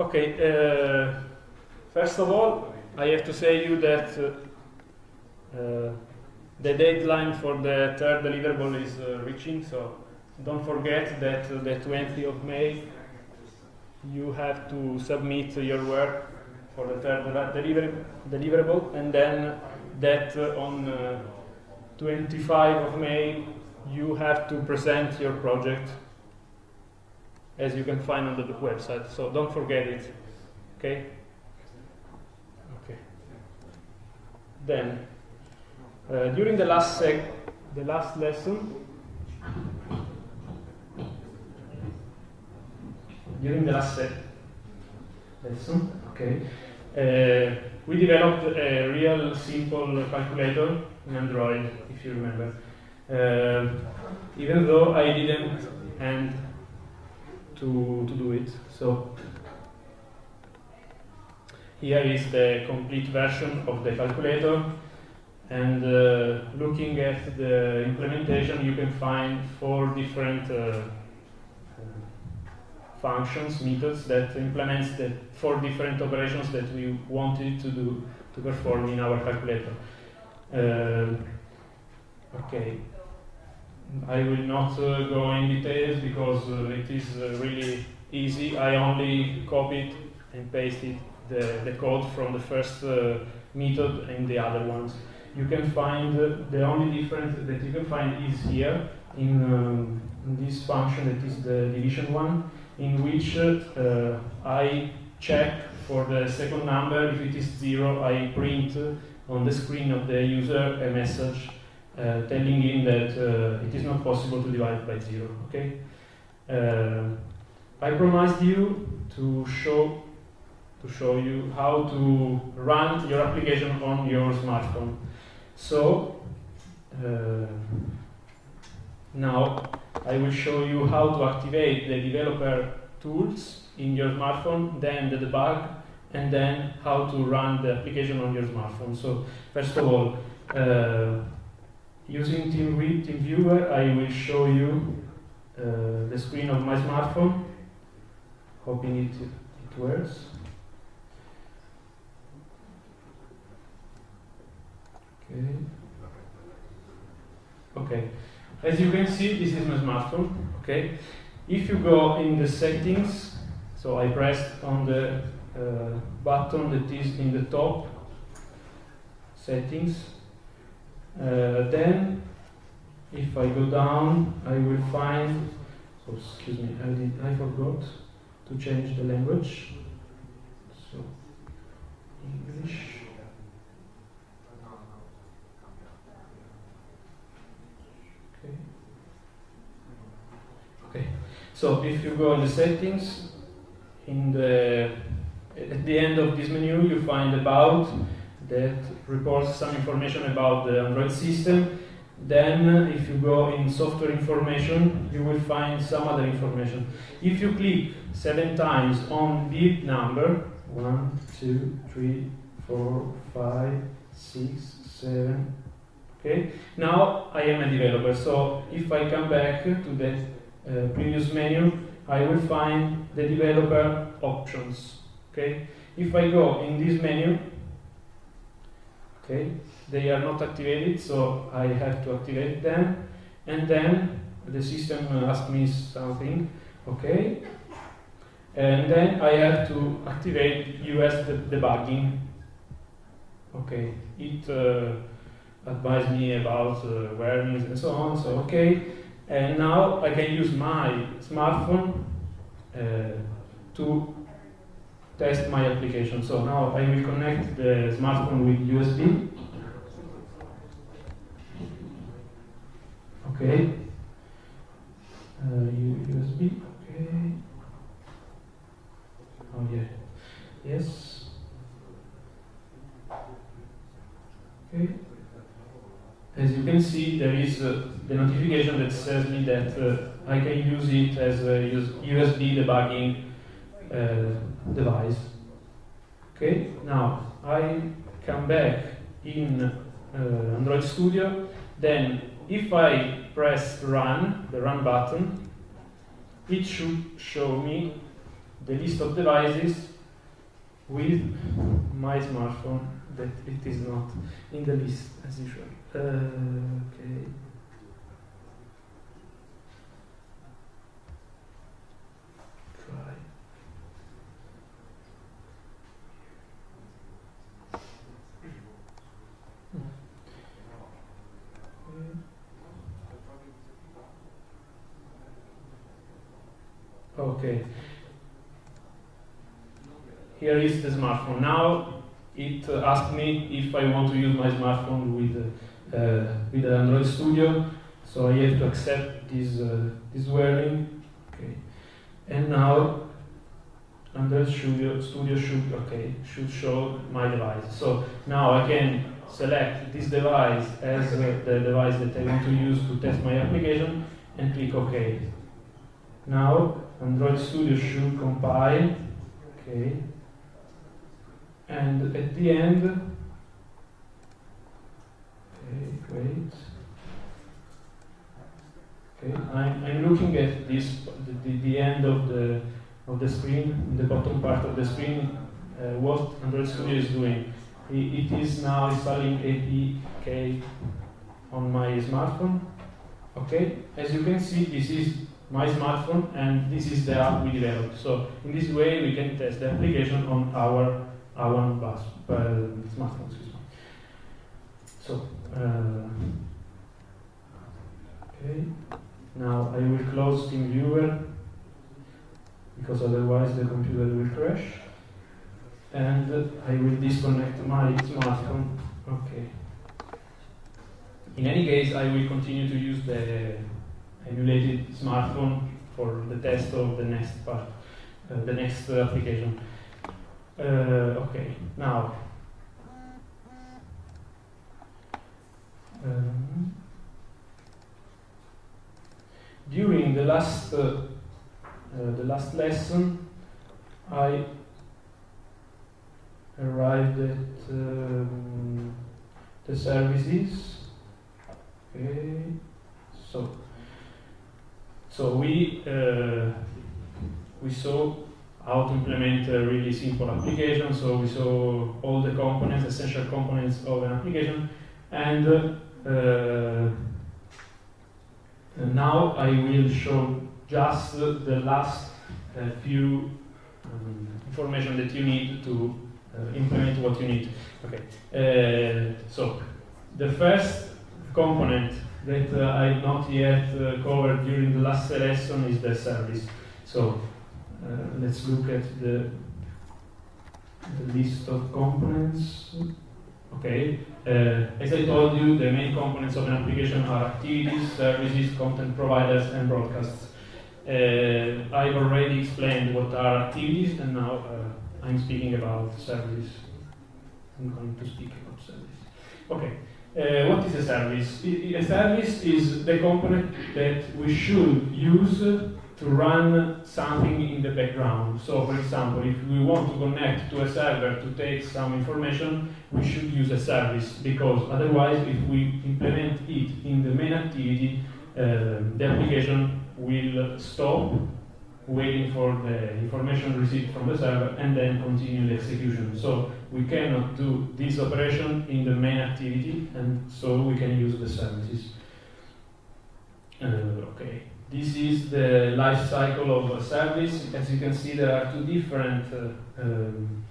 Okay, uh, first of all, I have to say you that uh, uh, the deadline for the third deliverable is uh, reaching, so don't forget that uh, the 20th of May you have to submit your work for the third deliver deliverable, and then that uh, on 25 of May you have to present your project as you can find on the website. So don't forget it. Okay? Okay. Then, uh, during the last sec the last lesson, during the last lesson, okay, uh, we developed a real simple calculator in Android, if you remember. Uh, even though I didn't end to, to do it. So here is the complete version of the calculator and uh, looking at the implementation you can find four different uh, functions, methods that implements the four different operations that we wanted to do to perform in our calculator. Uh, okay, I will not uh, go in details because uh, it is uh, really easy. I only copied and pasted the, the code from the first method and the other ones. You can find the only difference that you can find is here in, um, in this function that is the division one, in which uh, I check for the second number. If it is zero, I print on the screen of the user a message uh, telling him that uh, it is not possible to divide by zero. Okay. Uh, I promised you to show to show you how to run your application on your smartphone. So uh, now I will show you how to activate the developer tools in your smartphone, then the debug, and then how to run the application on your smartphone. So first of all, uh, Using TeamViewer, TeamViewer, I will show you uh, the screen of my smartphone, hoping it, it works. Okay. Okay. As you can see, this is my smartphone. Okay. If you go in the settings, so I pressed on the uh, button that is in the top settings, uh, then, if I go down, I will find, oh, excuse me, I, did, I forgot to change the language. So, English. Okay. Okay. So if you go in the settings, in the at the end of this menu you find about that reports some information about the Android system. Then, if you go in software information, you will find some other information. If you click seven times on the number, one, two, three, four, five, six, seven, okay, now I am a developer. So if I come back to the uh, previous menu, I will find the developer options, okay. If I go in this menu, okay? They are not activated so I have to activate them. And then the system asks me something okay? And then I have to activate USB debugging okay? It uh, advised me about uh, and so on so okay? And now I can use my smartphone uh, to test my application. So now I will connect the smartphone with USB. Okay. Uh, USB. Okay. Oh yeah. Yes. Okay. As you can see, there is uh, the notification that says me that uh, I can use it as a USB debugging device. Okay, now I come back in uh, Android Studio, then if I press run, the run button, it should show me the list of devices with my smartphone that it is not in the list as usual. Uh, okay. Try. Okay. Here is the smartphone. Now it uh, asked me if I want to use my smartphone with uh, with Android Studio. So I have to accept this uh, this wording. Okay. And now Android Studio Studio should okay should show my device. So now I can select this device as uh, the device that I want to use to test my application and click OK. Now Android Studio should compile. Okay. And at the end, okay, wait. Okay, I'm, I'm looking at this the, the, end of the of the screen, the bottom part of the screen, uh, what Android Studio is doing. It, it is now installing APK on my smartphone. Okay, as you can see, this is my smartphone and this is the app we developed. So in this way we can test the application on our our bus, uh, smartphone. So uh, okay, now I will close TeamViewer because otherwise the computer will crash, and I will disconnect my smartphone. Okay. In any case, I will continue to use the emulated smartphone for the test of the next part, uh, the next application. Uh, okay, now. Um, during the last uh, uh, the last lesson, I arrived at um, the services. Okay, so so we uh, we saw how to implement a really simple application. So we saw all the components, essential components of an application, and uh, now I will show just the last uh, few um, information that you need to uh, implement what you need. Okay. Uh, so the first component that uh, I've not yet uh, covered during the last lesson is the service. So uh, let's look at the, the list of components. Okay, uh, as I told you, the main components of an application are activities, services, content providers, and broadcasts. Uh, I've already explained what are activities, and now uh, I'm speaking about services. I'm going to speak about services. Okay. Uh, what is a service? A service is the component that we should use to run something in the background. So, for example, if we want to connect to a server to take some information, we should use a service because otherwise, if we implement it in the main activity, uh, the application will stop waiting for the information received from the server and then continue the execution. So we cannot do this operation in the main activity and so we can use the services. Uh, okay, this is the life cycle of a service. As you can see, there are two different uh, um,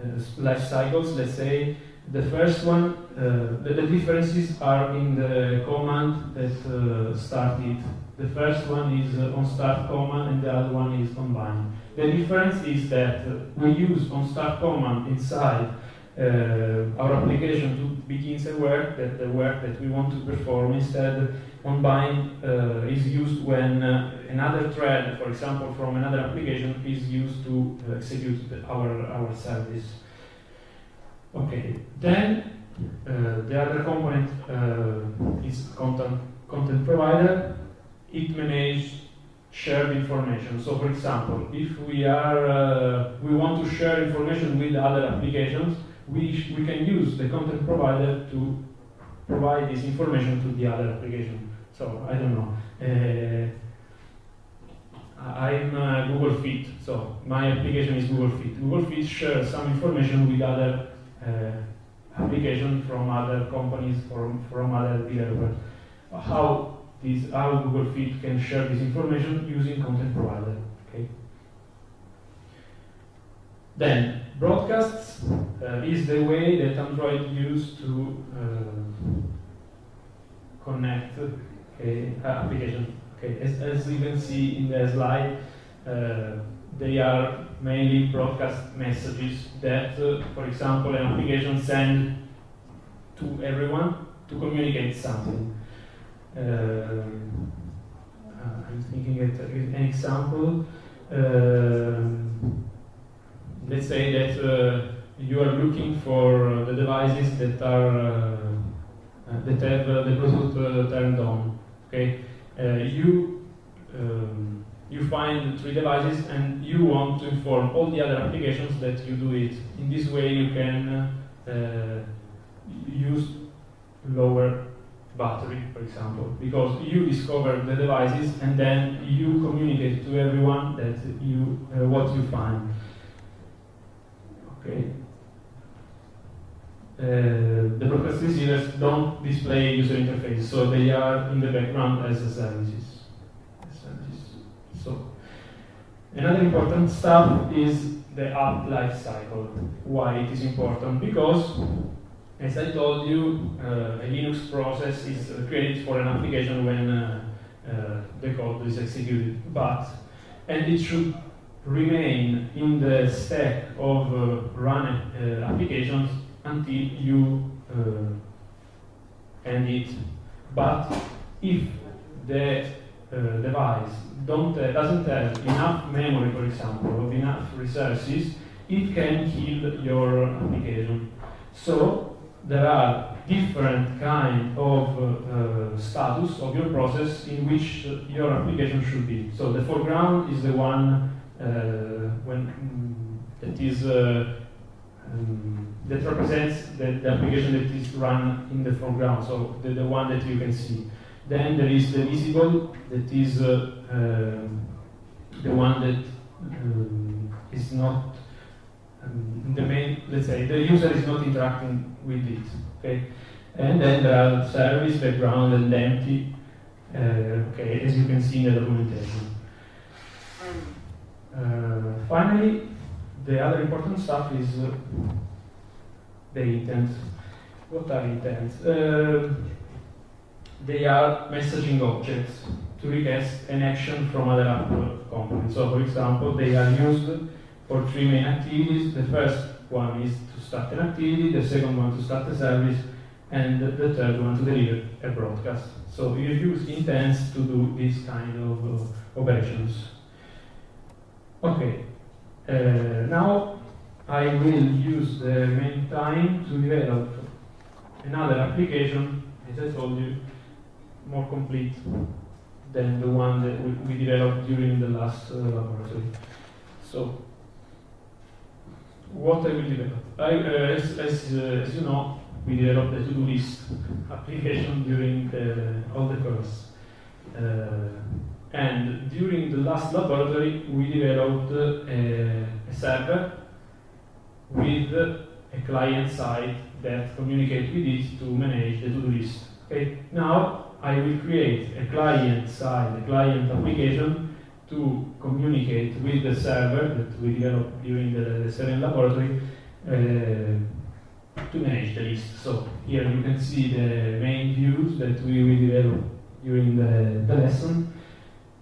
uh, life cycles. Let's say the first one, uh, the, the, differences are in the command that uh, started the first one is uh, on start command and the other one is on bind. The difference is that uh, we use on start command inside uh, our application to begin the work, that the work that we want to perform. Instead, on bind uh, is used when uh, another thread, for example, from another application, is used to uh, execute our, our service. Okay, then the other component is content, content provider it manages shared information. So, for example, if we are uh, we want to share information with other applications, we we can use the content provider to provide this information to the other application. So I don't know. Uh, I'm uh, Google Fit, so my application is Google Fit. Google Fit shares some information with other uh, applications from other companies, from, from other developers. How this, how Google Fit can share this information using content provider. Okay. Then broadcasts uh, is the way that Android used to uh, connect okay, application Okay, as, as you can see in the slide, uh, they are mainly broadcast messages that, uh, for example, an application sends to everyone to communicate something. Uh, I'm thinking of an example. Um, let's say that uh, you are looking for the devices that are uh, that have the Bluetooth turned on. Okay, uh, you um, you find three devices and you want to inform all the other applications that you do it. In this way, you can uh, use lower battery, for example, because you discover the devices and then you communicate to everyone that you uh, what you find. Okay. Uh, the broadcast receivers don't display user interface, so they are in the background as services. So another important stuff is the app life cycle. Why it is important? Because as I told you, uh, a Linux process is created for an application when uh, uh, the code is executed, but and it should remain in the stack of uh, run uh, applications until you end it. But if the uh, device don't, uh, doesn't have enough memory, for example, or enough resources, it can kill your application. So there are different kind of uh, uh, status of your process in which your application should be. So the foreground is the one uh, when mm, that is um, that represents the, the, application that is run in the foreground, so the, the one that you can see. Then there is the visible, that is uh, uh, the one that um, is not um, the main, let's say, the user is not interacting with it, okay? And then there are service, background, and empty, uh, okay, as you can see in the documentation. Uh, finally, the other important stuff is uh, the intents. What are intents? Uh, they are messaging objects to request an action from other app components. So, for example, they are used for three main activities. The first one is to start an activity, the second one to start a service, and the third one to deliver a broadcast. So you use intents to do this kind of uh, operations. Okay, uh, now I will use the main time to develop another application, as I told you, more complete than the one that we, we developed during the last uh, laboratory. So, what I will develop? I, uh, as, as, uh, as, you know, we developed the to-do list application during the, all the course. Uh, and during the last laboratory, we developed a, a server with a client side that communicates with it to manage the to-do list. Okay, now I will create a client side, a client application to communicate with the server that we developed during the, the laboratory uh, to manage the list. So here you can see the main views that we will develop during the, the lesson.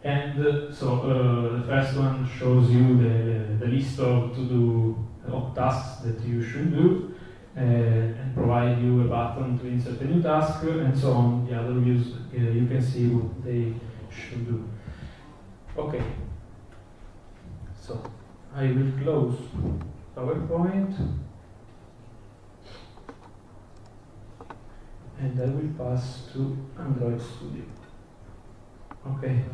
And uh, so uh, the first one shows you the, the list of to-do of tasks that you should do uh, and provide you a button to insert a new task and so on. The other views uh, you can see what they should do. Okay. So I will close PowerPoint and I will pass to Android Studio. Okay.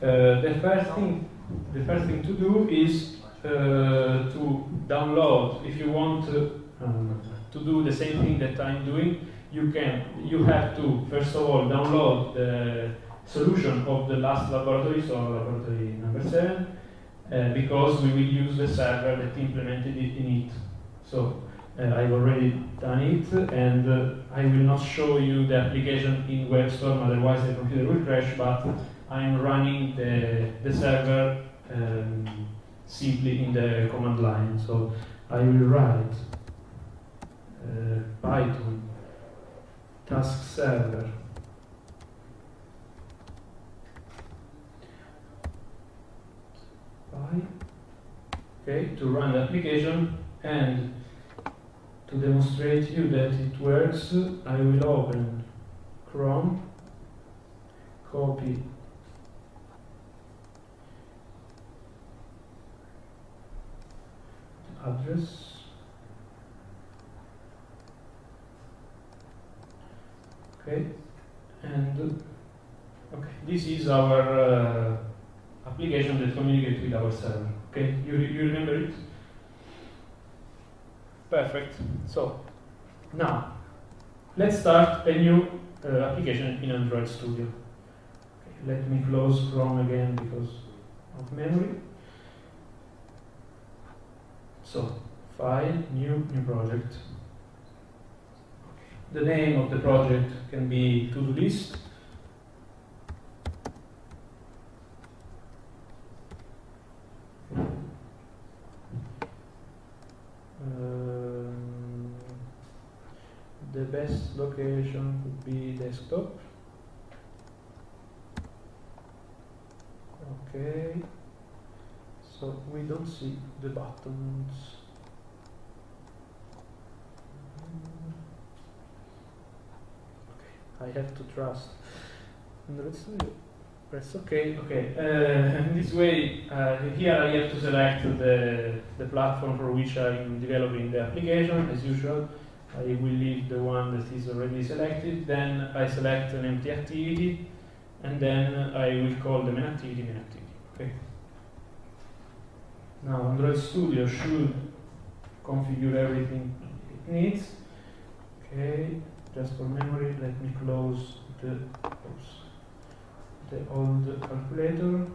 Uh, the first thing, the first thing to do is uh, to download. If you want to, um, to do the same thing that I'm doing, you can. You have to first of all download the solution of the last laboratory, so laboratory number seven, uh, because we will use the server that implemented it in it. So uh, I've already done it, and uh, I will not show you the application in WebStorm, otherwise the computer will crash, but I'm running the, the server um, simply in the command line. So I will write uh, Python task server okay, to run the application and to demonstrate you that it works, I will open Chrome, copy. The address. Okay and okay this is our uh, application that communicates with our server. Okay you, you remember it? Perfect. So now let's start a new uh, application in Android Studio. Okay, let me close Chrome again because of memory. So, file, new, new project. The name of the project can be to-do list. Um, the best location would be desktop. Okay so we don't see the buttons. Okay, I have to trust. And let's press OK. Okay, uh, this way, uh, here I have to select the, the platform for which I'm developing the application, as usual. I will leave the one that is already selected, then I select an empty activity, and then I will call the main activity main activity. Okay. Now Android Studio should configure everything it needs. Okay, just for memory, let me close the oops, the old calculator.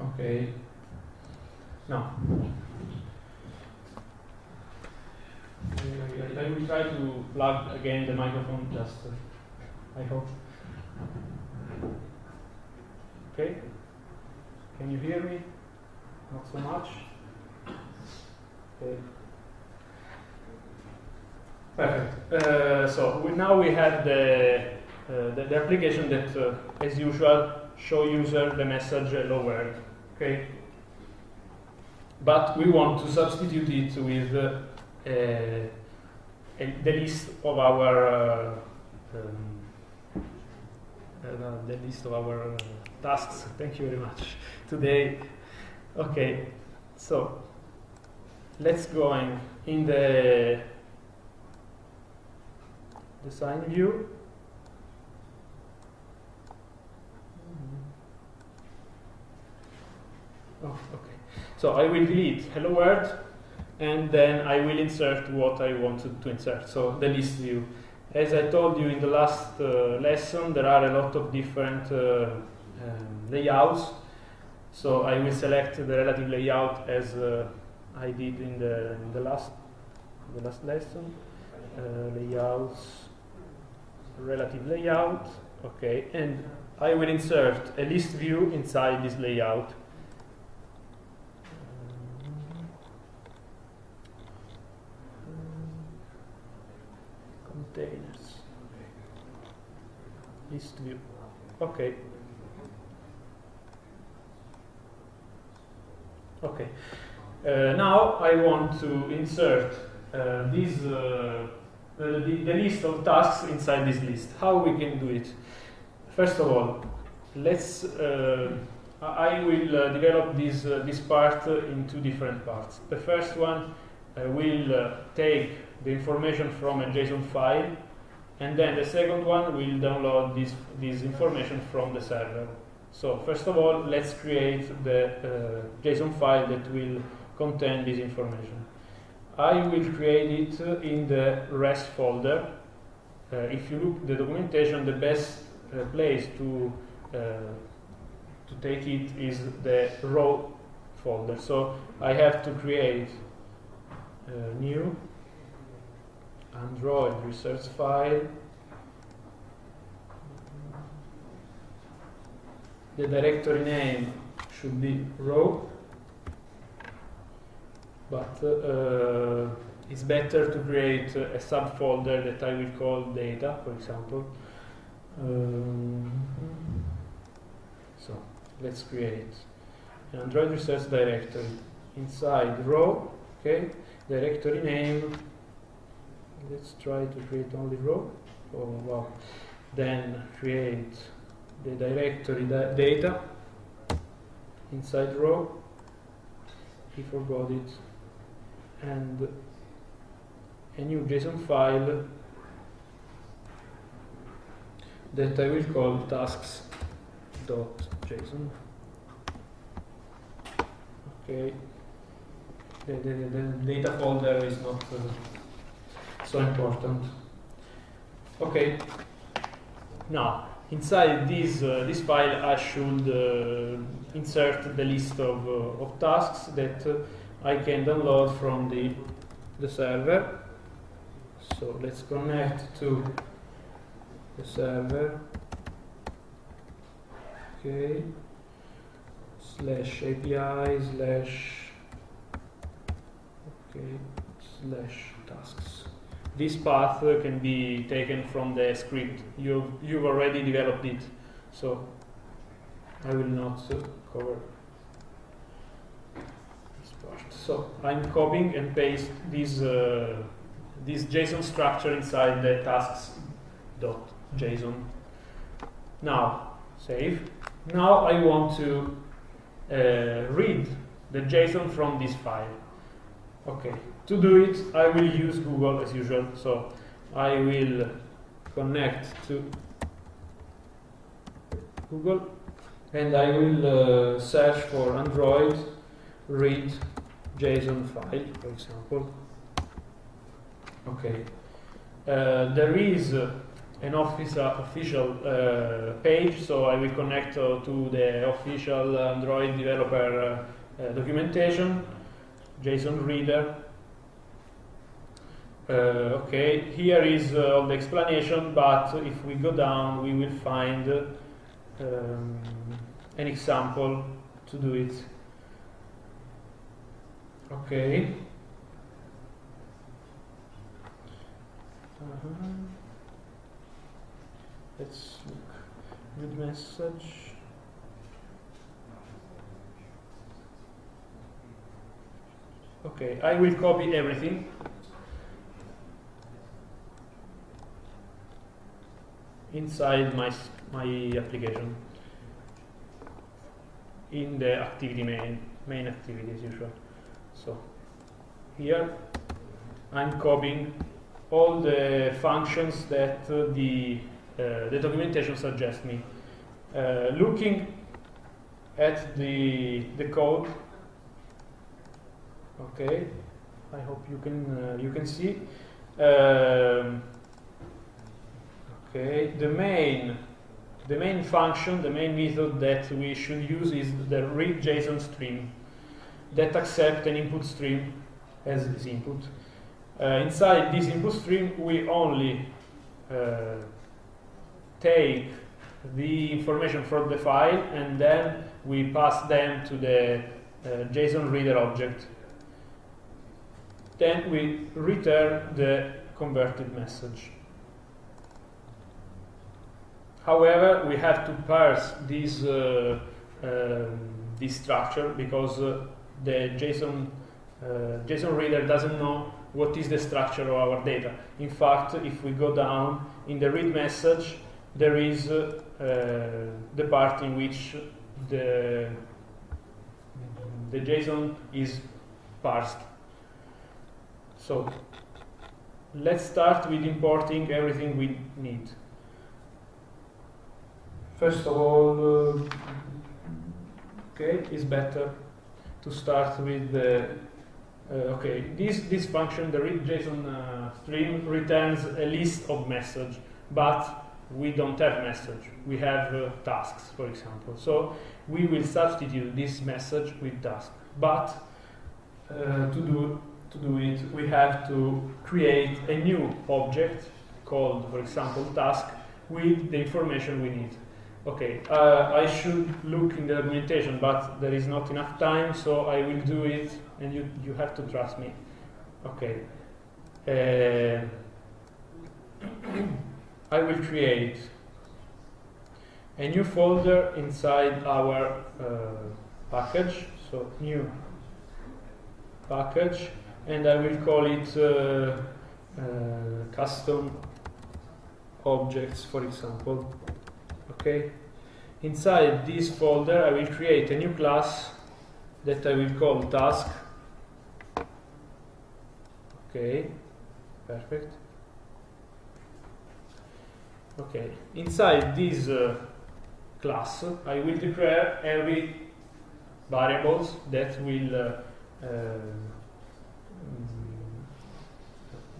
Okay. Now I, will try to plug again the microphone just uh, I hope. Okay. Can you hear me? Not so much? Okay. Perfect. Uh, so we, now we have the, uh, the, the, application that, uh, as usual, show user the message hello world. Okay. But we want to substitute it with uh, the list of our uh, um, uh, the list of our tasks. Thank you very much today. Okay, so let's go in, in the design view. Oh, okay. So I will delete hello world and then I will insert what I wanted to insert, so the list view. As I told you in the last uh, lesson, there are a lot of different uh, um, layouts so I will select the relative layout as uh, I did in the, in the last the last lesson. Uh, layouts, relative layout, okay, and I will insert a list view inside this layout. Containers, list view, okay. Okay. Uh, now I want to insert uh, this, uh, the, the, list of tasks inside this list. How we can do it? First of all, let's. Uh, I will uh, develop this uh, this part in two different parts. The first one I will take the information from a JSON file, and then the second one will download this this information from the server. So first of all, let's create the uh, JSON file that will contain this information. I will create it in the res folder. uh, if you look the documentation, the best uh, place to uh, to take it is the raw folder. So I have to create a new Android resource file. The directory name should be raw, but uh, it's better to create a subfolder that I will call data, for example. Um, so let's create an Android resource directory inside raw, okay, directory name. Let's try to create only raw Oh wow! Then create the directory da data inside raw He forgot it, and a new JSON file that I will call tasks.json. Okay, the, the, the, data folder is not uh, so important. Okay, now inside this uh, this file I should uh, insert the list of, uh, of tasks that uh, I can download from the the server so let's connect to the server. Okay. Slash API slash okay slash tasks. This path can be taken from the script. You've you've already developed it, so I will not uh, cover this part. So I'm copying and paste this. Uh, this JSON structure inside the tasks.json. Now, save. Now I want to uh, read the JSON from this file. Okay, to do it, I will use Google as usual. So I will connect to Google and I will uh, search for Android read JSON file, for example. Okay. Uh, there is uh, an official, official uh, page, so I will connect uh, to the official Android developer uh, documentation, JSON reader. Okay, here is all the explanation, but if we go down, we will find um, an example to do it. Okay. Uh-huh. Let's look. Good message. Okay, I will copy everything. Inside my my application in the activity main main activity as usual so here I'm copying all the functions that uh, the, uh, the documentation suggests me. Uh, looking at the, the code, okay, I hope you can, you can see. Um, okay, the main the main function, the main method that we should use is the read JSON stream that accepts an input stream as its input. Uh, inside this input stream, we only uh, take the information from the file and then we pass them to the uh, JSON reader object. Then we return the converted message. However, we have to parse this, uh, um, this structure because uh, the JSON, uh, JSON reader doesn't know what is the structure of our data. In fact, if we go down in the read message, there is uh, the part in which the, the JSON is parsed. So let's start with importing everything we need. First of all, uh, okay, it's better to start with the Uh, okay, this, this function, the JSON uh, stream, returns a list of message, but we don't have message. We have uh, tasks, for example. So we will substitute this message with task. But uh, to do to do it, we have to create a new object called, for example, task with the information we need. Okay, uh, I should look in the documentation, but there is not enough time, so I will do it, and you, you have to trust me. Okay. Uh, I will create a new folder inside our uh, package, so new package, and I will call it uh, uh, custom objects, for example. Okay. Inside this folder, I will create a new class that I will call task. Okay, perfect. Okay, inside this uh, class, I will declare every variables that will uh, uh,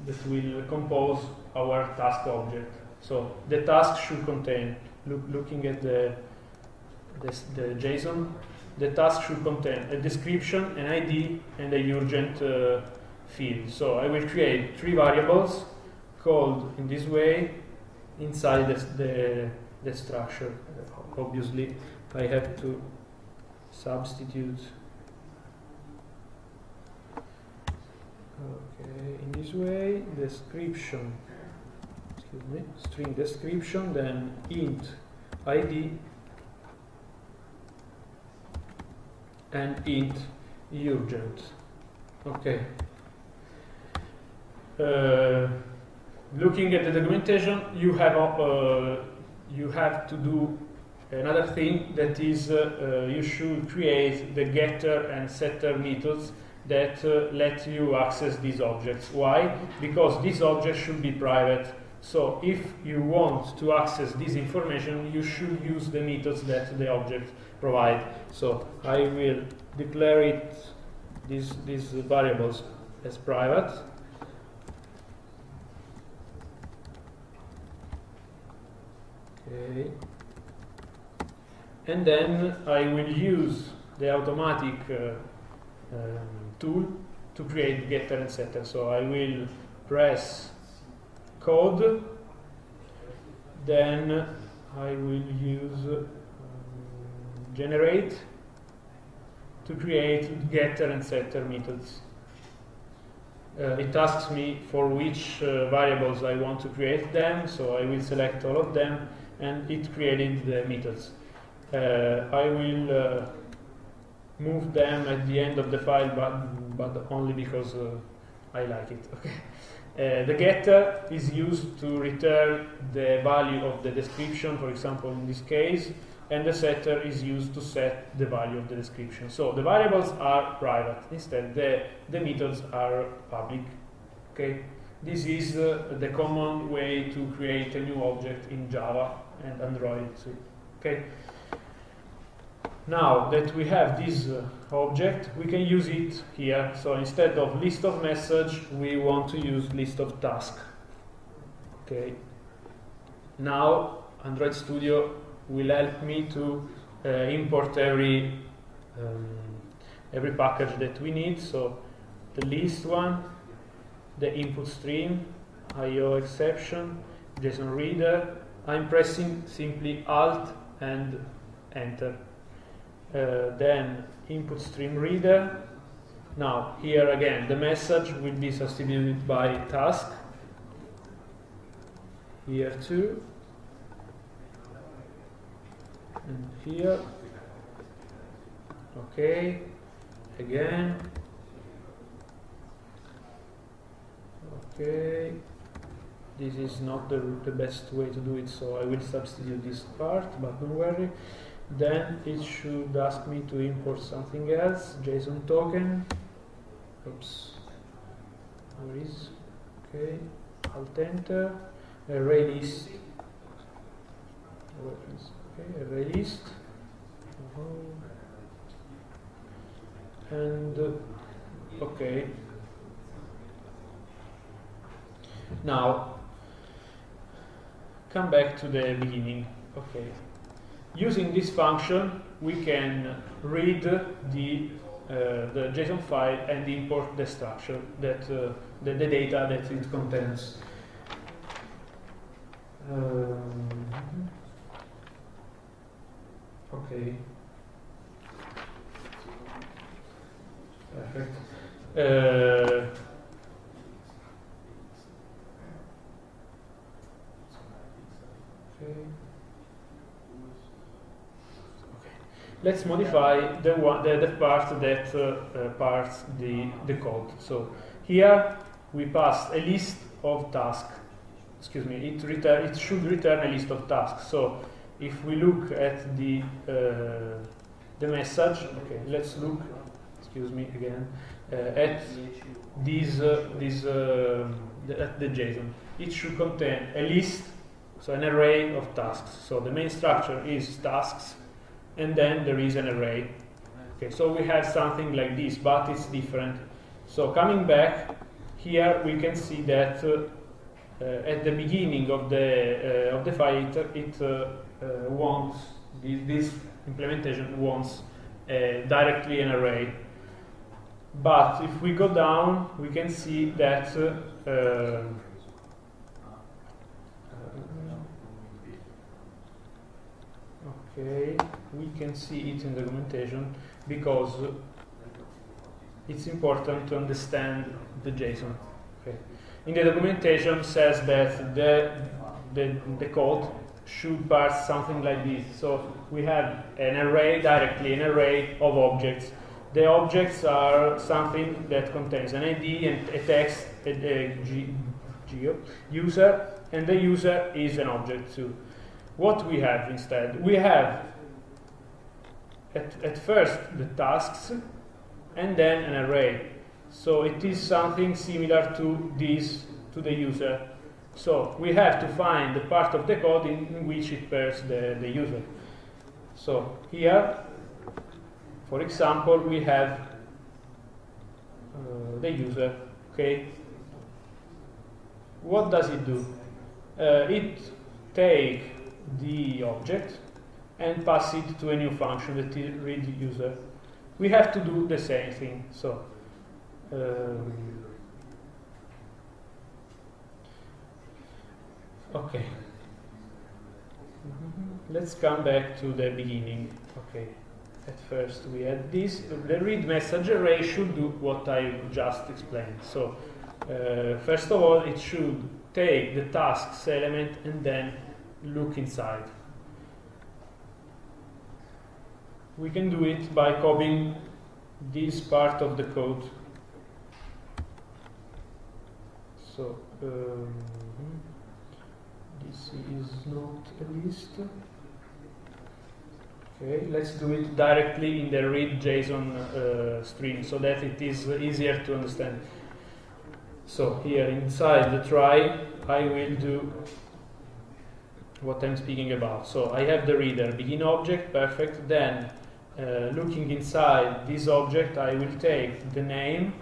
that will compose our task object. So the task should contain, look, looking at the, the, the, JSON, the task should contain a description, an ID, and a urgent uh, field. So I will create three variables called in this way inside the, the, the structure. Obviously, I have to substitute okay in this way description excuse me string description then int id and int urgent okay uh, looking at the documentation you have uh, you have to do another thing that is uh, uh you should create the getter and setter methods that uh, let you access these objects. Why? Because these objects should be private. So if you want to access this information, you should use the methods that the object provide. So I will declare it these these variables as private. Okay. And then I will use the automatic uh, um, tool to create getter and setter. So I will press code, then I will use generate to create getter and setter methods. Uh, it asks me for which uh, variables I want to create them, so I will select all of them, and it created the methods. Uh, I will uh, move them at the end of the file, but, but only because uh, I like it. Okay. Uh, the getter is used to return the value of the description, for example, in this case, and the setter is used to set the value of the description. So the variables are private. Instead, the, the methods are public. Okay. This is uh, the common way to create a new object in Java and Android. Okay. Now that we have this uh, object, we can use it here. So instead of list of message, we want to use list of task. Okay. Now Android Studio will help me to uh, import every um, every package that we need. So the list one, the input stream, IO exception, JSON reader. I'm pressing simply Alt and Enter uh, then input stream reader. Now, here again, the message will be substituted by task. Here too. And here. Okay. Again. Okay. This is not the, the best way to do it, so I will substitute this part, but don't worry then it should ask me to import something else JSON token oops where is okay alt enter uh, array list okay uh -huh. and uh, Okay. Now, come back to the beginning. Okay. Using this function, we can read the uh, the JSON file and import the structure that uh, the, the, data that it contains. Um, okay. Perfect. Uh, okay. let's modify the, one, the, the part that uh, uh, parts the, the code. So here we pass a list of tasks. Excuse me, it, return, it should return a list of tasks. So if we look at the, uh, the message, okay, let's look, excuse me again, uh, at uh, this uh, the, at the JSON. It should contain a list, so an array of tasks. So the main structure is tasks and then there is an array. Okay, so we have something like this, but it's different. So coming back, here we can see that uh, uh, at the beginning of the of the file, it, it wants this, this, implementation wants uh, directly an array. But if we go down, we can see that okay we can see it in the documentation because it's important to understand the JSON okay in the documentation says that the the, the code should parse something like this so we have an array directly an array of objects the objects are something that contains an ID and a text a, a geo user and the user is an object too what we have instead? We have at, at first the tasks and then an array. So it is something similar to this, to the user. So we have to find the part of the code in, which it pairs the, the user. So here, for example, we have uh, the user, okay? What does it do? Uh, it take the object and pass it to a new function that is read user. We have to do the same thing. So um, okay. Mm -hmm. Let's come back to the beginning. Okay. At first we had this. The read message array should do what I just explained. So uh, first of all, it should take the tasks element and then look inside. We can do it by copying this part of the code. So um, this is not a list. Okay, let's do it directly in the read JSON uh, stream so that it is easier to understand. So here inside the try, I will do what I'm speaking about. So I have the reader, begin object, perfect. Then uh, looking inside this object, I will take the name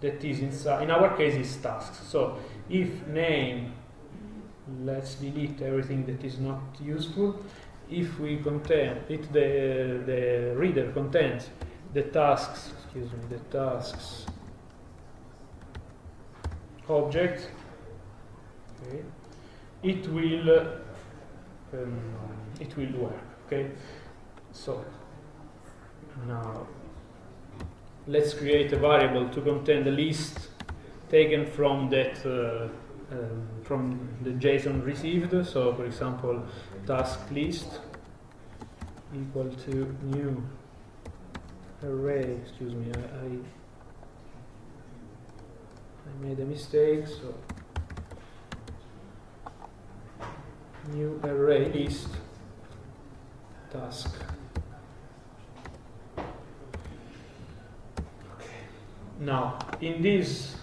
that is inside, in our case is tasks. So if name, let's delete everything that is not useful. If we contain, if the, the reader contains the tasks, excuse me, the tasks object, okay, it will um, it will work okay so now let's create a variable to contain the list taken from that uh, um, from the JSON received so for example task list equal to new array excuse me I, I, I made a mistake so new array list task. Okay. Now, in this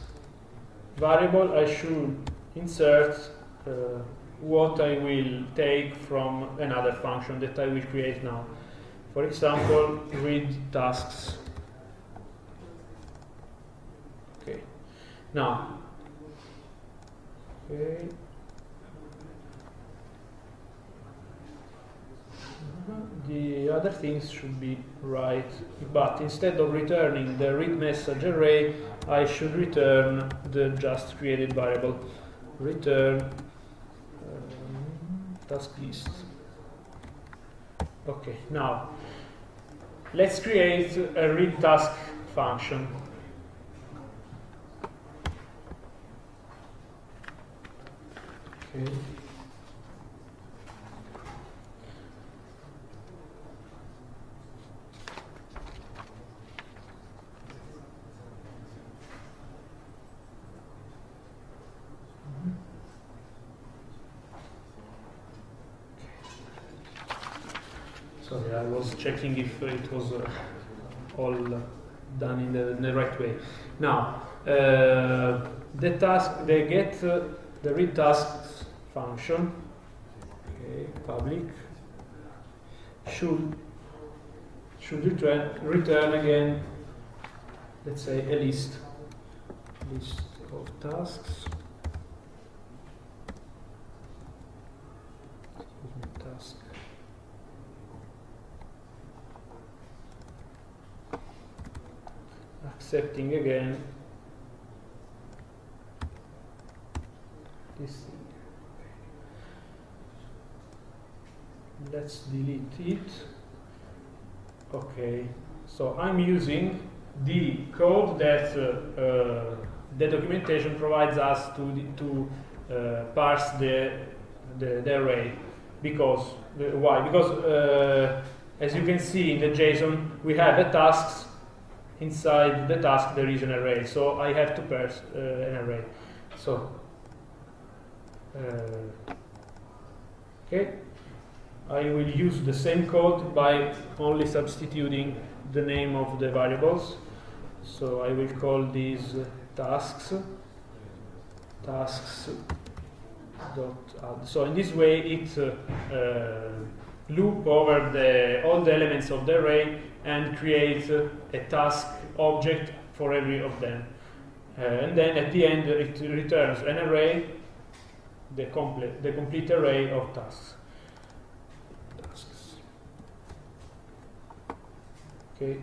variable, I should insert uh, what I will take from another function that I will create now. For example, read tasks. Okay. Now, okay. The other things should be right, but instead of returning the read message array, I should return the just created variable. Return um, task list. Okay, now let's create a read task function. Okay. Sorry, I was checking if it was uh, all done in the, in the, right way. Now, uh, the task, the get, uh, the read tasks function, okay, public, should should return return again, let's say a list, list of tasks. task. Accepting again. This let's delete it. Okay so I'm using the code that uh, uh, the documentation provides us to to uh, parse the, the, the array. Because why? Because uh, as you can see in the JSON we have a tasks inside the task there is an array. So I have to parse uh, an array. So uh, okay. I will use the same code by only substituting the name of the variables. So I will call these tasks tasks dot add. So in this way it uh, uh, loop over the all the elements of the array and create a task object for every of them. Uh, and then at the end it returns an array, the complete, the complete array of tasks. tasks. Okay,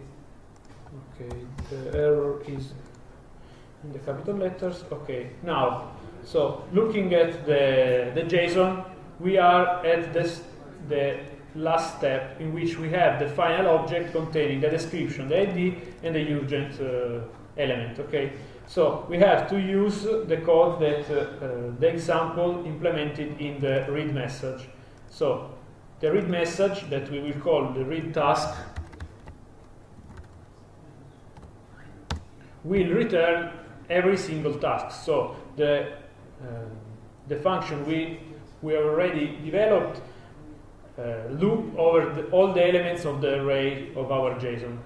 okay, the error is in the capital letters. Okay, now, so looking at the, the JSON, we are at this, the last step in which we have the final object containing the description, the ID, and the urgent uh, element. Okay, so we have to use the code that uh, uh, the example implemented in the read message. So the read message that we will call the read task will return every single task. So the uh, the function we we already developed uh, loop over the, all the elements of the array of our JSON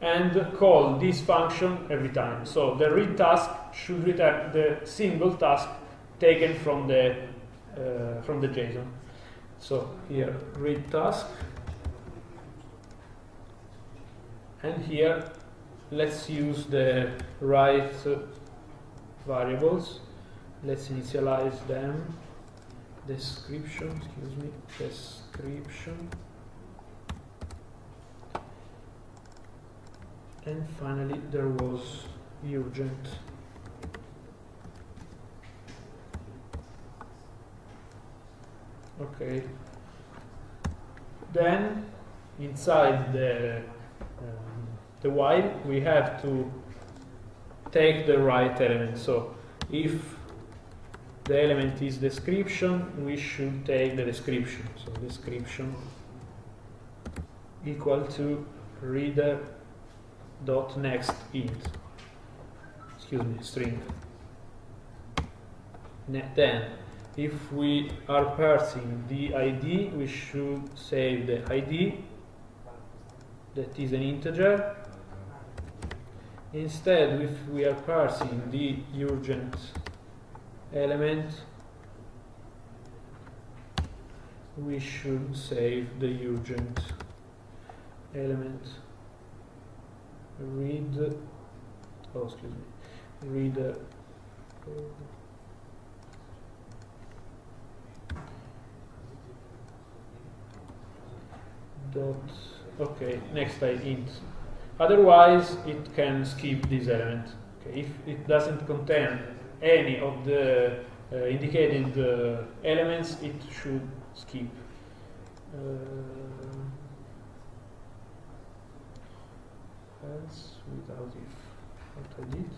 and call this function every time. So the read task should return the single task taken from the uh, from the JSON. So here read task and here let's use the right variables. Let's initialize them description, excuse me, description. And finally there was urgent. Okay. Then inside the um, the while we have to take the right element. So if the element is description, we should take the description. So description equal to reader dot next int. Excuse me, string. Then, if we are parsing the ID, we should save the ID that is an integer. Instead, if we are parsing the urgent element. We should save the urgent element. Read oh excuse me. Read uh, dot okay next I int. Otherwise it can skip this element. Okay if it doesn't contain any of the uh, indicated uh, elements it should skip. Uh, else without if what I did.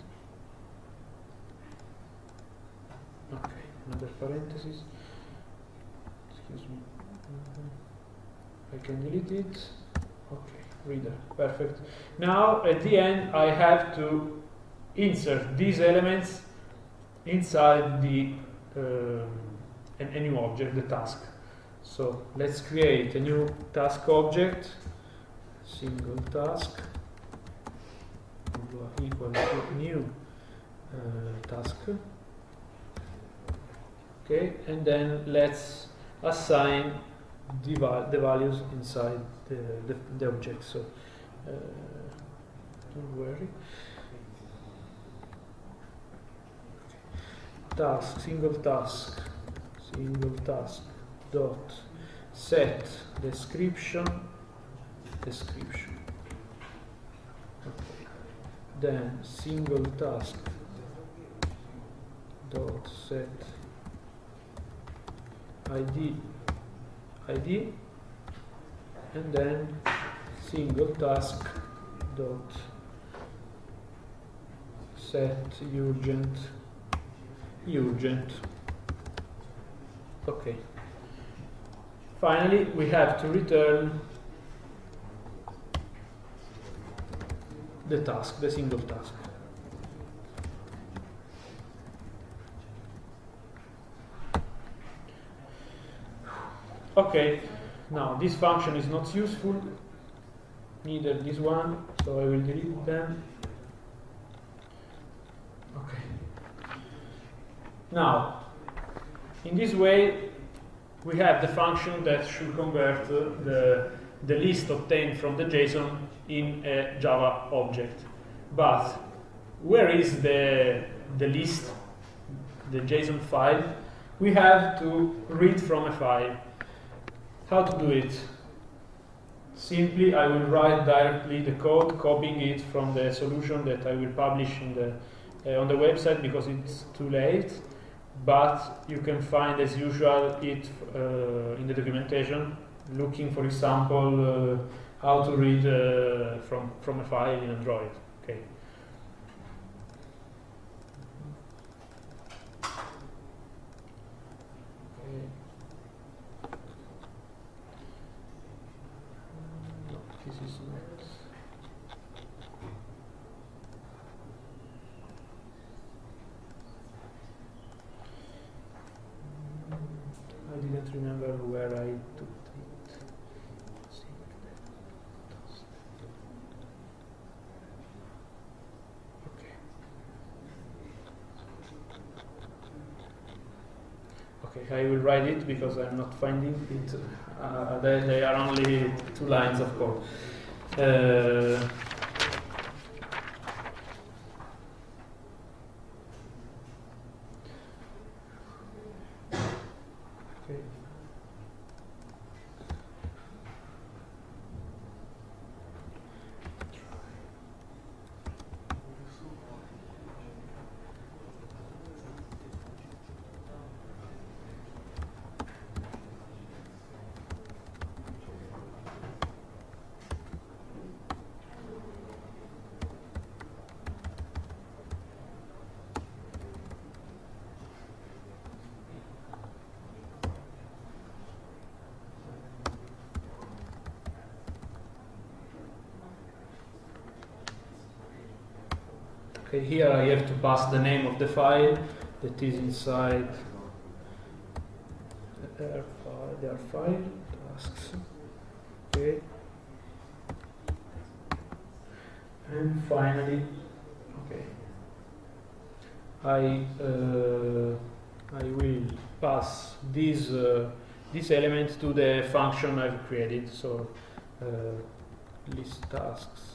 Okay another parenthesis. Excuse me. I can delete it. Okay reader perfect. Now at the end I have to insert these elements inside the um, a, a new object the task. So let's create a new task object single task equal to new uh, task. Okay and then let's assign the, val the values inside the, the, the object. So uh, don't worry task single task single task dot set description description okay. then single task dot set id id and then single task dot set urgent urgent. Okay. Finally we have to return the task the single task. Okay. Now this function is not useful neither this one so I will delete them. Okay now in this way we have the function that should convert the, the list obtained from the JSON in a Java object but where is the, the list the JSON file we have to read from a file how to do it? Simply, I will write directly the code, copying it from the solution that I will publish the, uh, on the website because it's too late. But you can find, as usual, it uh, in the documentation, looking, for example, uh, how to read uh, from, from a file in Android. Okay. remember where I took it. Okay. Okay, I will write it because I'm not finding it. Uh, they, they, are only two lines of code. Uh, Okay, here I have to pass the name of the file that is inside the R file, the R file tasks. Okay. And finally, okay, I uh, I will pass this uh, this element to the function I've created. So uh, list tasks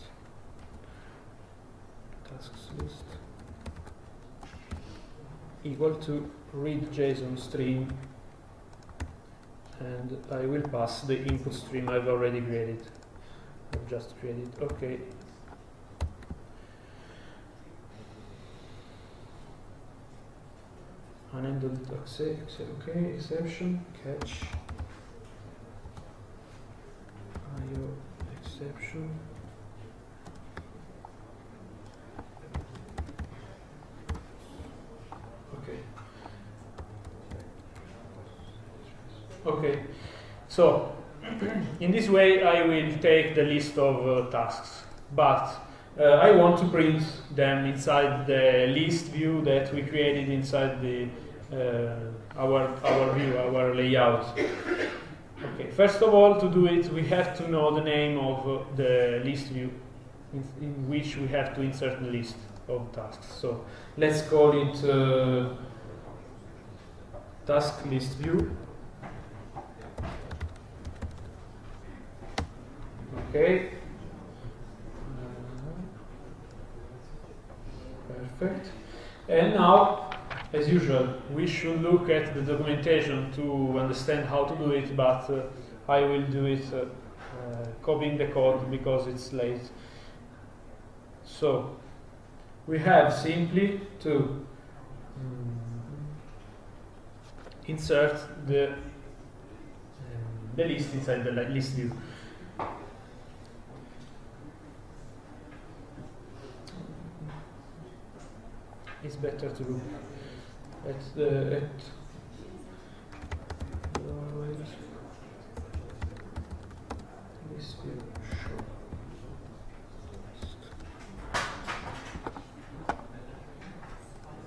list equal to read JSON stream and I will pass the input stream I've already created. I've just created. Okay. Unended okay, exception, catch, IO exception. Okay. Okay. So, in this way I will take the list of uh, tasks, but uh, I want to print them inside the list view that we created inside the uh, our our view, our layout. Okay, first of all, to do it, we have to know the name of uh, the list view in, in, which we have to insert the list of tasks. So let's call it uh, task list view. Okay. Perfect. And now, as usual, we should look at the documentation to understand how to do it, but uh, I will do it uh, uh, copying the code because it's late. So, we have simply to um, insert the, um, the list inside the list it's better to look at the at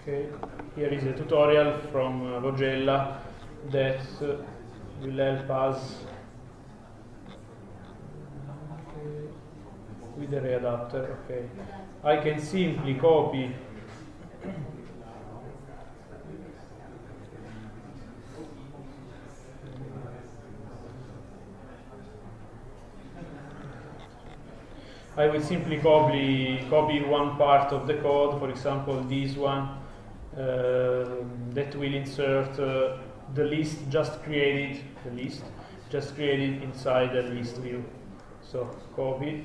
okay here is a tutorial from uh, Vogella that uh, will help us with the readapter okay. I can simply copy I will simply copy, copy one part of the code, for example this one, uh, that will insert uh, the list just created, the list just created inside the list view. So copy.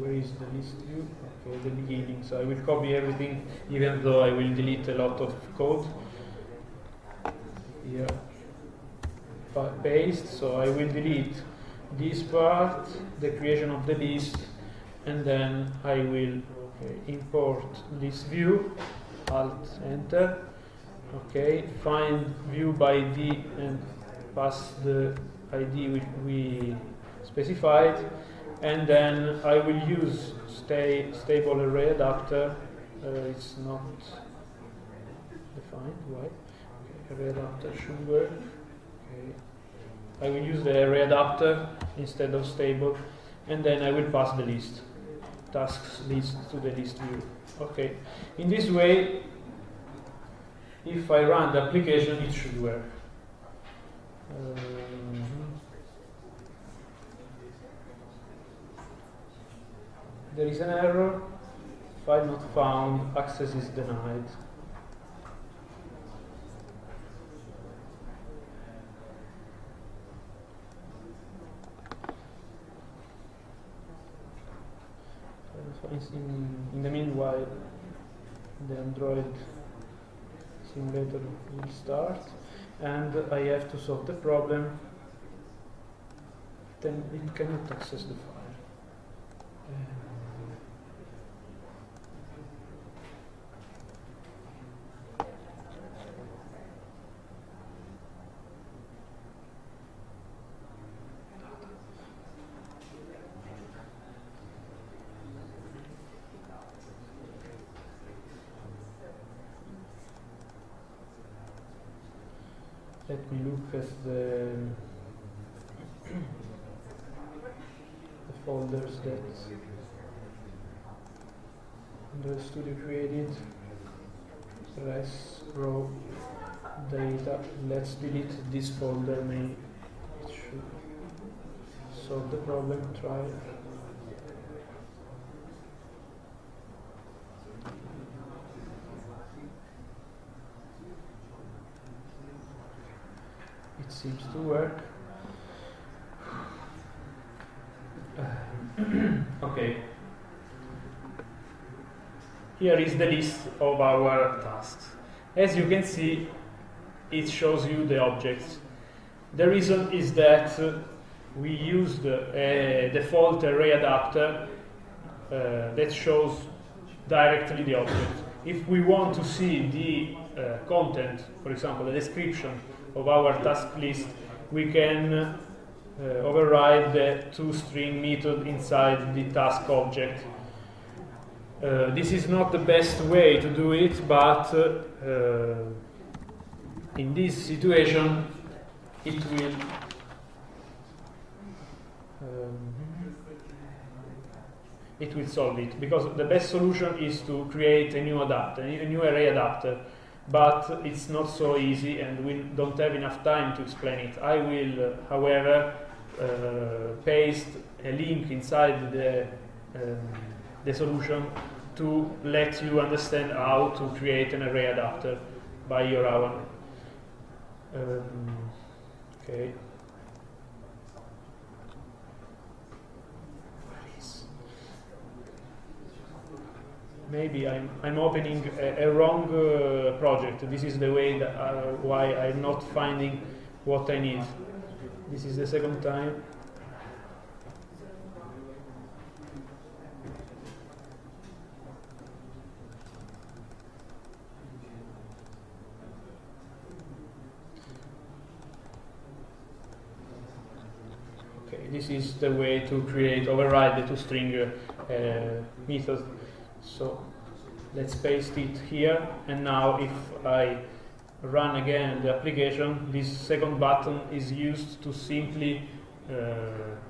Where is the list view? Okay, the beginning. So I will copy everything, even though I will delete a lot of code. Here paste so I will delete this part the creation of the list and then I will okay, import this view alt enter okay find view by ID and pass the ID which we specified and then I will use stable array adapter uh, it's not defined why okay, array adapter should work Okay. I will use the array adapter instead of stable, and then I will pass the list, tasks list to the list view. Okay. In this way, if I run the application, it should work. Um, there is an error, file not found, access is denied. in, in the meanwhile the Android simulator will start and I have to solve the problem then it cannot access the file. Uh, me the, the folders that the studio created. Res raw data. Let's delete this folder may it should solve the problem. Try seems to work. okay. Here is the list of our tasks. As you can see, it shows you the objects. The reason is that uh, we used a default array adapter uh, that shows directly the object. If we want to see the uh, content, for example, the description of our task list, we can uh, override the toString method inside the task object. Uh, this is not the best way to do it, but uh, in this situation, it will um, it will solve it because the best solution is to create a new adapter, a new array adapter but it's not so easy and we don't have enough time to explain it. I will, uh, however, uh, paste a link inside the, um, the solution to let you understand how to create an array adapter by your own. Um, okay. Maybe I'm, I'm opening a, a wrong uh, project. This is the way that, uh, why I'm not finding what I need. This is the second time. Okay, this is the way to create, override the toString uh, method. So let's paste it here. And now if I run again the application, this second button is used to simply, uh,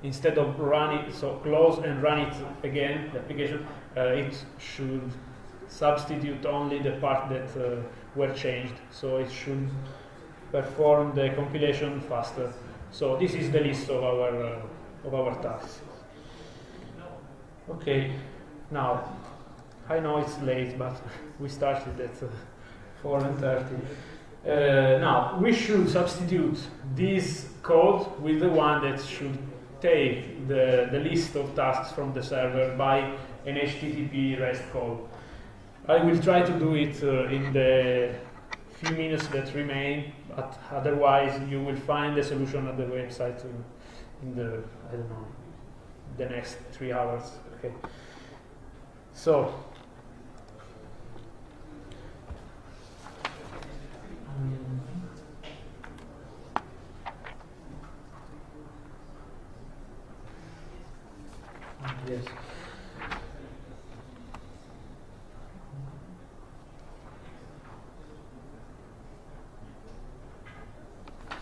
instead of run it, so close and run it again, the application, uh, it should substitute only the part that uh, were changed. So it should perform the compilation faster. So this is the list of our, uh, of our tasks. Okay, now I know it's late, but we started at uh, 4 and 30. Uh, now, we should substitute this code with the one that should take the, the list of tasks from the server by an HTTP REST call. I will try to do it uh, in the few minutes that remain, but otherwise you will find the solution at the website in the, I don't know, the next three hours. Okay. So, Yes.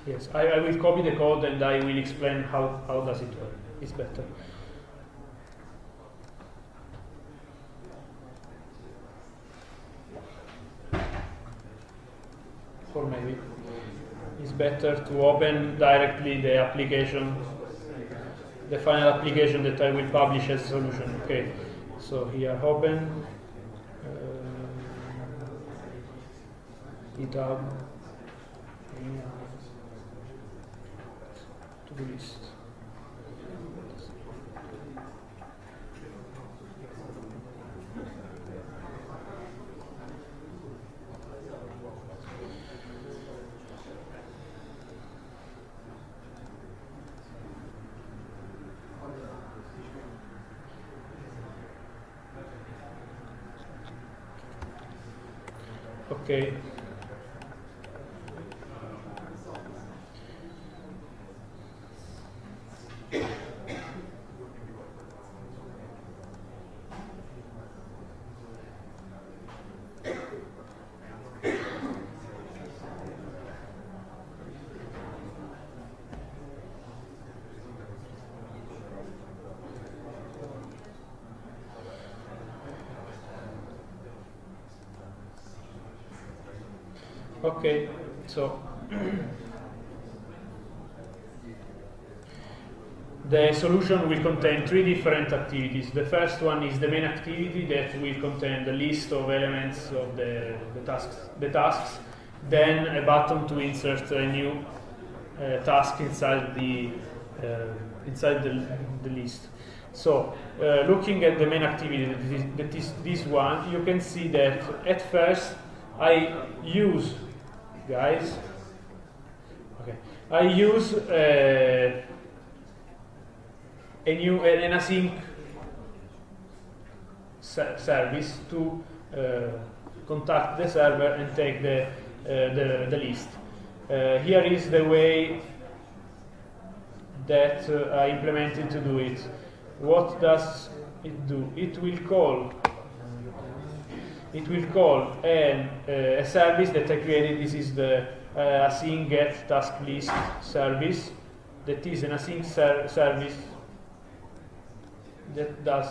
Yes, I, I, will copy the code and I will explain how, how does it work. It's better. Or maybe it's better to open directly the application the final application that I will publish as a solution. Okay, so here open uh, GitHub to do list. Okay. Okay, so the solution will contain three different activities. The first one is the main activity that will contain the list of elements of the, the tasks. The tasks, then a button to insert a new uh, task inside the uh, inside the, the list. So, uh, looking at the main activity that is, that is this one, you can see that at first I use, guys, okay, I use uh, a new an async service to uh, contact the server and take the, uh, the, the, list. Uh, here is the way that I implemented to do it. What does it do? It will call it will call uh, a service that I created. This is the uh, async get task list service. That is an async ser service that does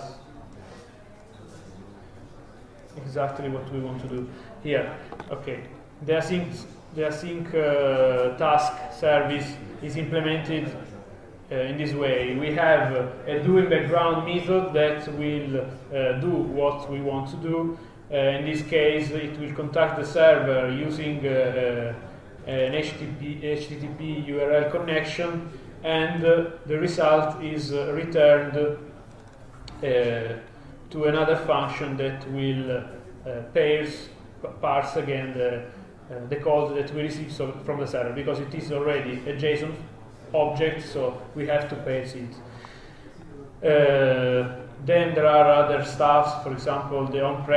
exactly what we want to do here. Okay, the async, the async uh, task service is implemented uh, in this way. We have a do in background method that will uh, do what we want to do. Uh, in this case, it will contact the server using uh, an HTTP, HTTP URL connection, and the result is returned to another function that will uh, pairs, parse again the, uh, the code that we receive so from the server because it is already a JSON object, so we have to parse it. Uh, then there are other stuffs, for example, the on-pre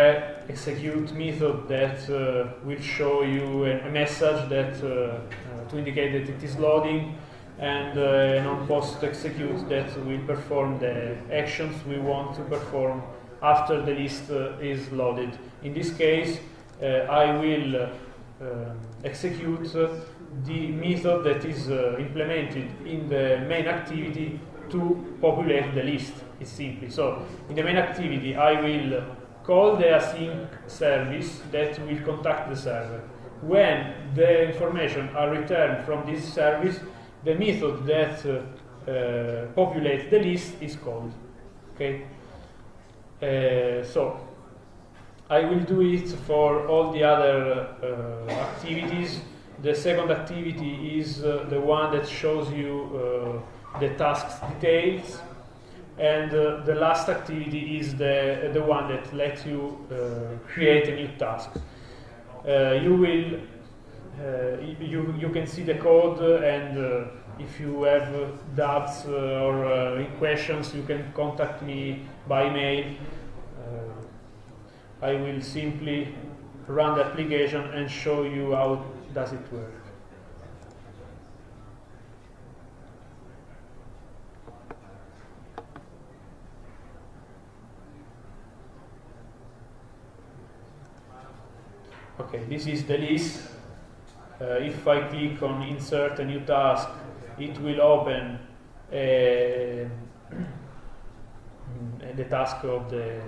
execute method that uh, will show you a, message that uh, uh, to indicate that it is loading, and an on-post execute that will perform the actions we want to perform after the list uh, is loaded. In this case, uh, I will uh, execute the method that is implemented in the main activity to populate the list. It's simply so. In the main activity, I will call the async service that will contact the server. When the information are returned from this service, the method that uh, uh, populates the list is called. Okay. Uh, so I will do it for all the other uh, activities. The second activity is uh, the one that shows you the task's details and uh, the last activity is the, the one that lets you uh, create a new task. Uh, you will you, you can see the code and if you have doubts or questions you can contact me by mail I will simply run the application and show you how does it work. Okay, this is the list. Uh, if I click on insert a new task, it will open uh, the task of the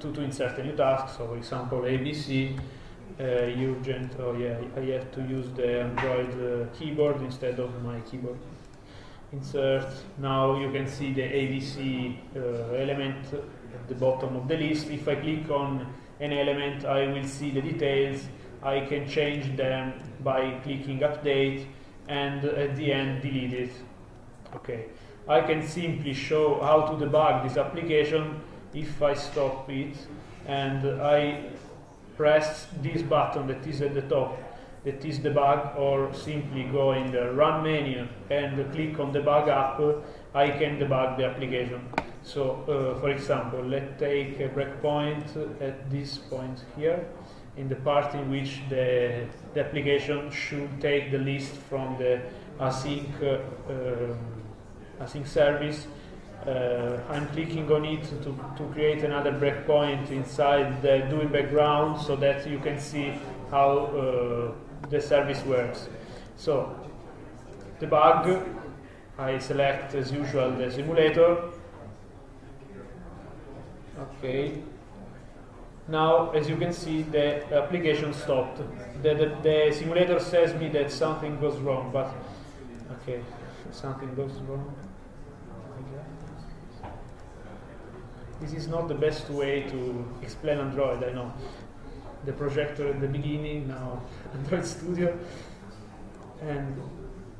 to, to insert a new task. So, for example, ABC uh, urgent. Oh yeah, I have to use the Android uh, keyboard instead of my keyboard. Insert. Now you can see the ABC uh, element at the bottom of the list. If I click on an element, I will see the details. I can change them by clicking update and at the end delete it. Okay. I can simply show how to debug this application if I stop it and I press this button that is at the top that is debug or simply go in the run menu and click on debug app I can debug the application so uh, for example let's take a breakpoint at this point here in the part in which the, the application should take the list from the async uh, um, async service uh, I'm clicking on it to, to create another breakpoint inside the do in background so that you can see how uh, the service works. So, debug, I select as usual the simulator. Okay. Now, as you can see, the application stopped. The, the, the simulator says me that something goes wrong, but okay, something goes wrong. this is not the best way to explain Android, I know. The projector at the beginning, now Android Studio. And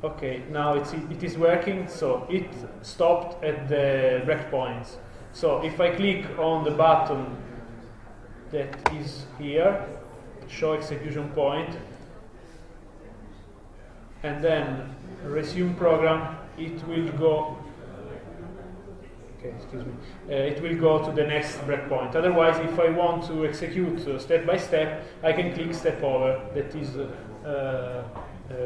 Okay, now it's, it is working, so it stopped at the breakpoints. So if I click on the button that is here, show execution point, and then resume program, it will go okay, excuse me, uh, it will go to the next breakpoint. Otherwise, if I want to execute uh, step by step, I can click step over. That is uh, uh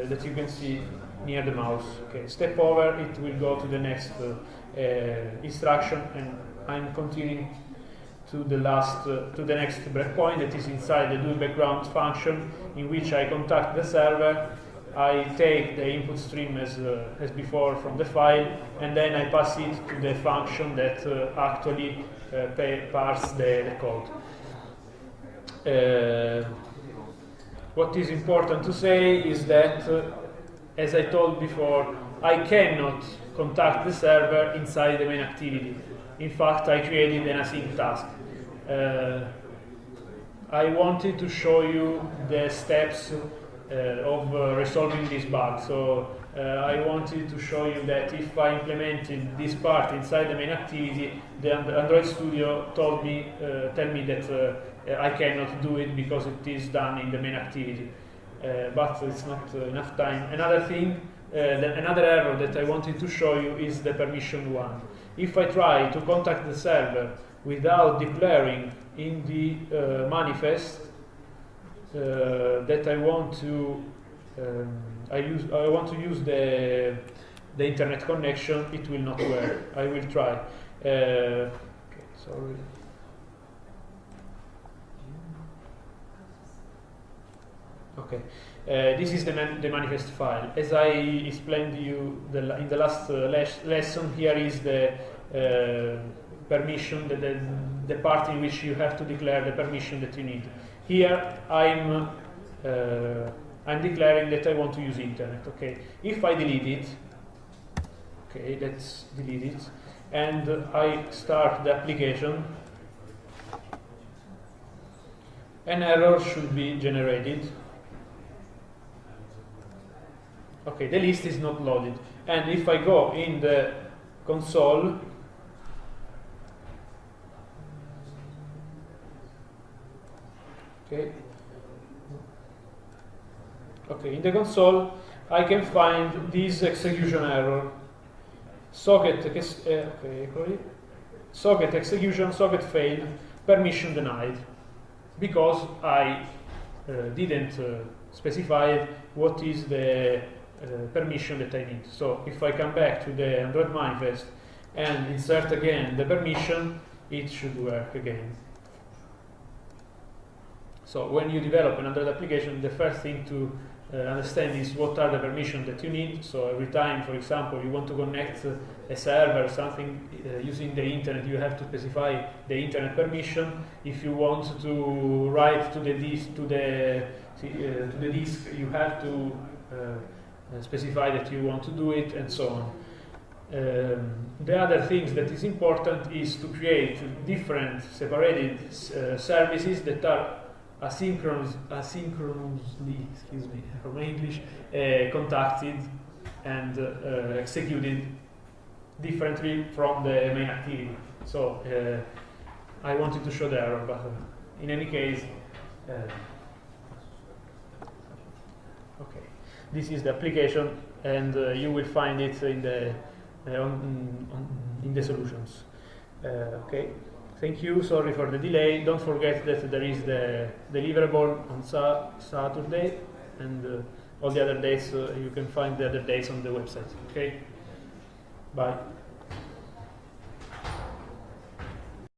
that you can see near the mouse. Okay, step over, it will go to the next uh, uh, instruction, and I'm continuing to the last to the next breakpoint that is inside the do background function, in which I contact the server I take the input stream as, uh, as before from the file and then I pass it to the function that uh, actually uh, parse the, the code. Uh, what is important to say is that, uh, as I told before, I cannot contact the server inside the main activity. In fact, I created an async task. Uh, I wanted to show you the steps uh, of uh, resolving this bug. So uh, I wanted to show you that if I implemented this part inside the main activity, the Android Studio told me, tell me that I cannot do it because it is done in the main activity. but it's not enough time. Another thing uh, another error that I wanted to show you is the permission one. If I try to contact the server without declaring in the uh, manifest uh, that I want to um, I use I want to use the the internet connection, it will not work. I will try. Uh, okay, sorry. Okay, uh, this is the, man the manifest file. As I explained to you the, in the last uh, lesson, here is the uh, permission, the, the, the, part in which you have to declare the permission that you need. Here I'm uh, I'm declaring that I want to use internet. Okay, if I delete it, okay, let's delete it, and I start the application, an error should be generated. Okay, the list is not loaded, and if I go in the console Okay. Okay, in the console I can find this execution error. Socket, uh, okay, socket execution, socket failed, permission denied, because I uh, didn't uh, specify what is the permission that I need. So if I come back to the Android manifest and insert again the permission, it should work again. So when you develop an Android application, the first thing to uh, understand is what are the permissions that you need. So every time, for example, you want to connect a server, or something uh, using the internet, you have to specify the internet permission. If you want to write to the disk, to the uh, to the disk, you have to uh, specify that you want to do it, and so on. Um, the other things that is important is to create different separated uh, services that are asynchronous, asynchronously, excuse me, from English, uh, contacted and uh, executed differently from the main activity. So uh, I wanted to show the error, but in any case, uh, okay, this is the application, and uh, you will find it in the uh, on, on, in the solutions. okay. Thank you. Sorry for the delay. Don't forget that there is the deliverable on sa Saturday and uh, all the other days. Uh, you can find the other days on the website. Okay. Bye.